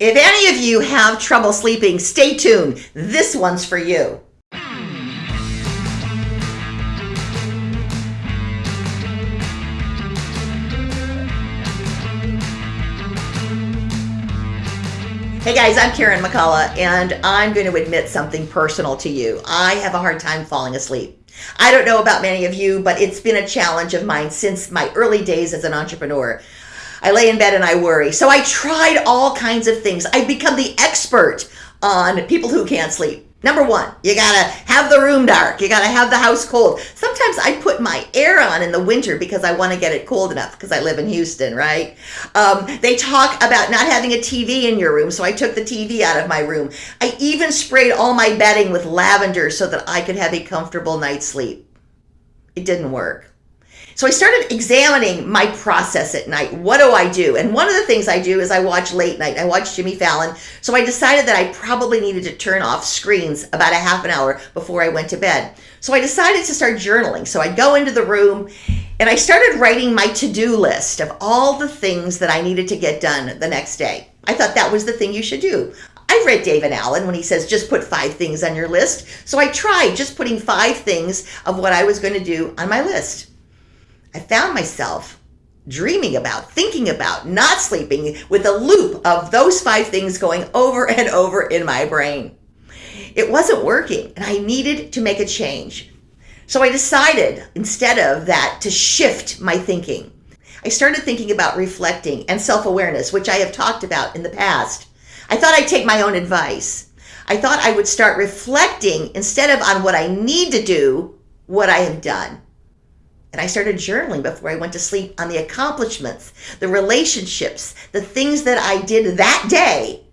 If any of you have trouble sleeping, stay tuned. This one's for you. Hey guys, I'm Karen McCullough, and I'm going to admit something personal to you. I have a hard time falling asleep. I don't know about many of you, but it's been a challenge of mine since my early days as an entrepreneur. I lay in bed and I worry. So I tried all kinds of things. I've become the expert on people who can't sleep. Number one, you gotta have the room dark. You gotta have the house cold. Sometimes I put my air on in the winter because I want to get it cold enough because I live in Houston, right? Um, they talk about not having a TV in your room, so I took the TV out of my room. I even sprayed all my bedding with lavender so that I could have a comfortable night's sleep. It didn't work. So I started examining my process at night. What do I do? And one of the things I do is I watch late night. I watch Jimmy Fallon. So I decided that I probably needed to turn off screens about a half an hour before I went to bed. So I decided to start journaling. So I'd go into the room and I started writing my to-do list of all the things that I needed to get done the next day. I thought that was the thing you should do. I read David Allen when he says just put five things on your list. So I tried just putting five things of what I was going to do on my list. I found myself dreaming about, thinking about, not sleeping with a loop of those five things going over and over in my brain. It wasn't working and I needed to make a change. So I decided instead of that to shift my thinking. I started thinking about reflecting and self-awareness, which I have talked about in the past. I thought I'd take my own advice. I thought I would start reflecting instead of on what I need to do, what I have done. And I started journaling before I went to sleep on the accomplishments, the relationships, the things that I did that day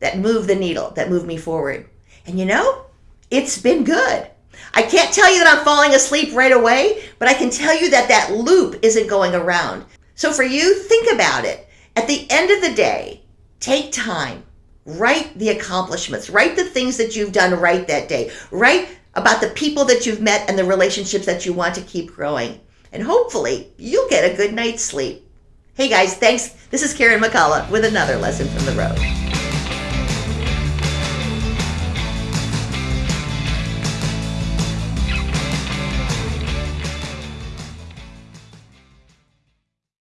that moved the needle, that moved me forward. And you know, it's been good. I can't tell you that I'm falling asleep right away, but I can tell you that that loop isn't going around. So for you, think about it. At the end of the day, take time, write the accomplishments, write the things that you've done right that day, write about the people that you've met and the relationships that you want to keep growing. And hopefully, you'll get a good night's sleep. Hey guys, thanks. This is Karen McCullough with another lesson from the road.